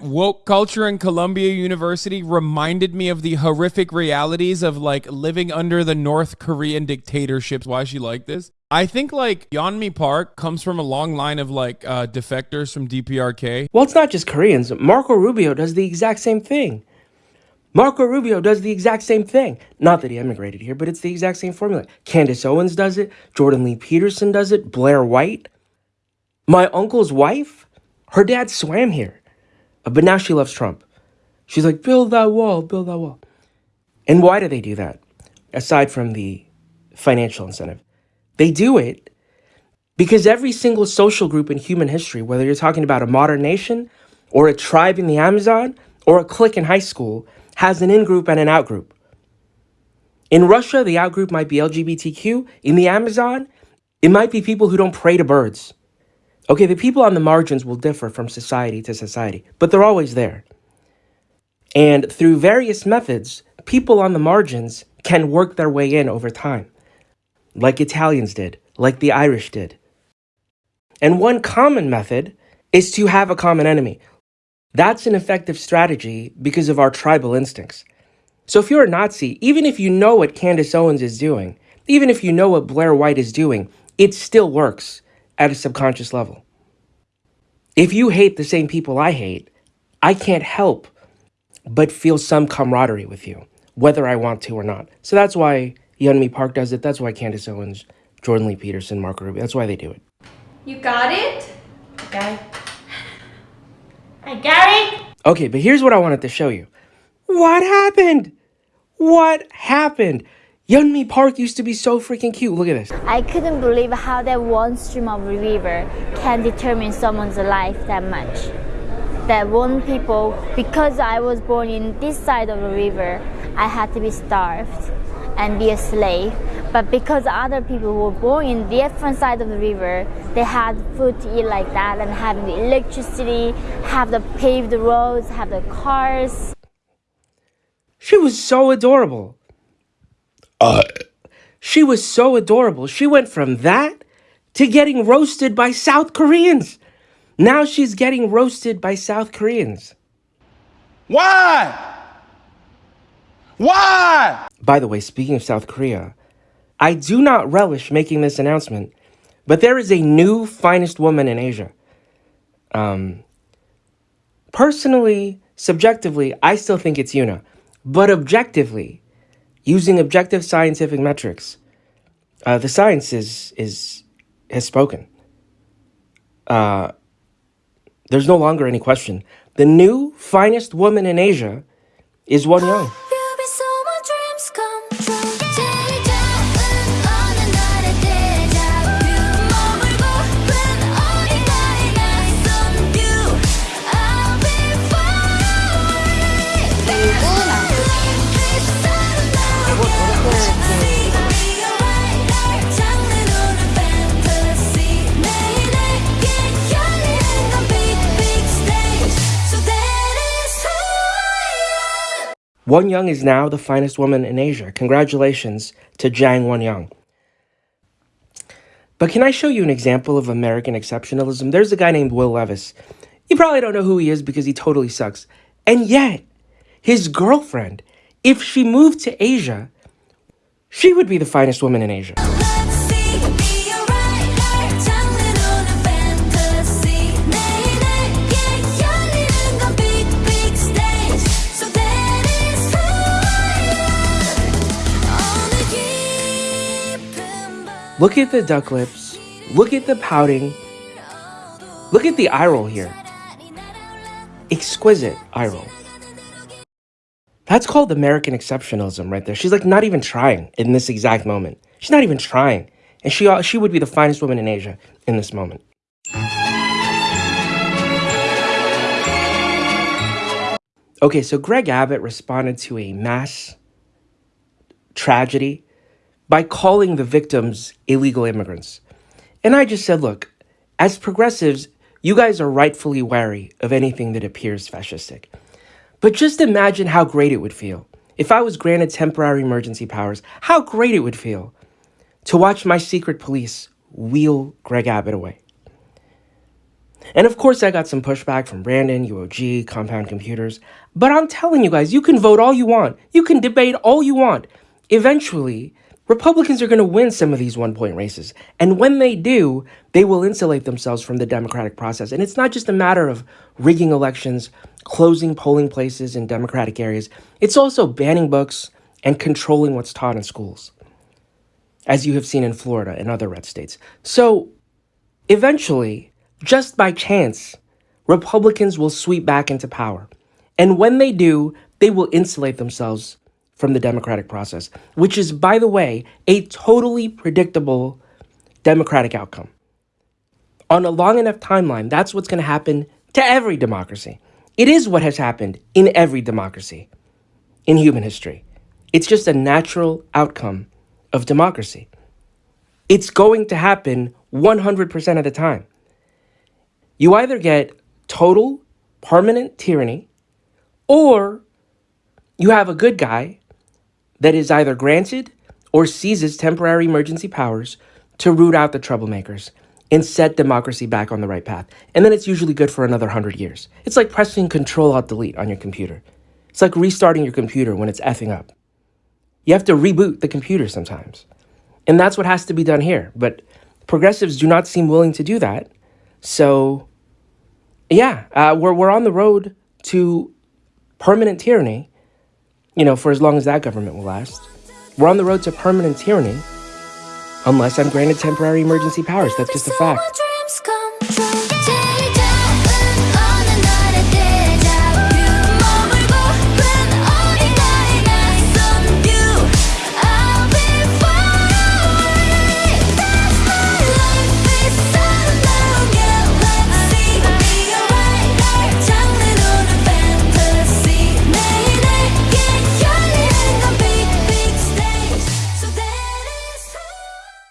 woke culture in Columbia University reminded me of the horrific realities of like living under the North Korean dictatorships. Why is she like this? I think like Yeonmi Park comes from a long line of like uh, defectors from DPRK. Well, it's not just Koreans. Marco Rubio does the exact same thing. Marco Rubio does the exact same thing. Not that he emigrated here, but it's the exact same formula. Candace Owens does it. Jordan Lee Peterson does it. Blair White. My uncle's wife, her dad swam here. But now she loves Trump. She's like, build that wall, build that wall. And why do they do that? Aside from the financial incentive, they do it because every single social group in human history, whether you're talking about a modern nation or a tribe in the Amazon or a clique in high school, has an in group and an out group. In Russia, the out group might be LGBTQ. In the Amazon, it might be people who don't pray to birds. Okay, the people on the margins will differ from society to society, but they're always there. And through various methods, people on the margins can work their way in over time, like Italians did, like the Irish did. And one common method is to have a common enemy. That's an effective strategy because of our tribal instincts. So if you're a Nazi, even if you know what Candace Owens is doing, even if you know what Blair White is doing, it still works at a subconscious level. If you hate the same people I hate, I can't help but feel some camaraderie with you, whether I want to or not. So that's why Yeonmi Park does it. That's why Candace Owens, Jordan Lee Peterson, Marco Rubio, that's why they do it. You got it? Got it. I got it. Okay, but here's what I wanted to show you. What happened? What happened? Yeonmi Park used to be so freaking cute. Look at this. I couldn't believe how that one stream of river can determine someone's life that much. That one people, because I was born in this side of the river, I had to be starved and be a slave. But because other people were born in the different side of the river, they had food to eat like that and having the electricity, have the paved roads, have the cars. She was so adorable. Uh. She was so adorable. She went from that to getting roasted by South Koreans. Now she's getting roasted by South Koreans. Why? Why? By the way, speaking of South Korea, I do not relish making this announcement, but there is a new finest woman in Asia. Um, personally, subjectively, I still think it's Yuna, but objectively, using objective scientific metrics, uh, the science is, is has spoken. Uh, there's no longer any question. The new finest woman in Asia is Won Young. Won Young is now the finest woman in Asia. Congratulations to Jang Won Young. But can I show you an example of American exceptionalism? There's a guy named Will Levis. You probably don't know who he is because he totally sucks. And yet, his girlfriend, if she moved to Asia, she would be the finest woman in Asia. Look at the duck lips. Look at the pouting. Look at the eye roll here. Exquisite eye roll. That's called American exceptionalism right there. She's like not even trying in this exact moment. She's not even trying. And she, uh, she would be the finest woman in Asia in this moment. Okay, so Greg Abbott responded to a mass tragedy by calling the victims illegal immigrants. And I just said, look, as progressives, you guys are rightfully wary of anything that appears fascistic. But just imagine how great it would feel if I was granted temporary emergency powers, how great it would feel to watch my secret police wheel Greg Abbott away. And of course, I got some pushback from Brandon, UOG, Compound Computers. But I'm telling you guys, you can vote all you want, you can debate all you want. Eventually, Republicans are going to win some of these one point races. And when they do, they will insulate themselves from the democratic process. And it's not just a matter of rigging elections, closing polling places in democratic areas, it's also banning books and controlling what's taught in schools, as you have seen in Florida and other red states. So eventually, just by chance, Republicans will sweep back into power. And when they do, they will insulate themselves from the democratic process, which is, by the way, a totally predictable democratic outcome. On a long enough timeline, that's what's going to happen to every democracy. It is what has happened in every democracy in human history. It's just a natural outcome of democracy. It's going to happen 100% of the time. You either get total, permanent tyranny, or you have a good guy that is either granted or seizes temporary emergency powers to root out the troublemakers and set democracy back on the right path. And then it's usually good for another 100 years. It's like pressing Control Alt Delete on your computer. It's like restarting your computer when it's effing up. You have to reboot the computer sometimes. And that's what has to be done here. But progressives do not seem willing to do that. So, yeah, uh, we're, we're on the road to permanent tyranny you know, for as long as that government will last. We're on the road to permanent tyranny unless I'm granted temporary emergency powers. That's just a fact.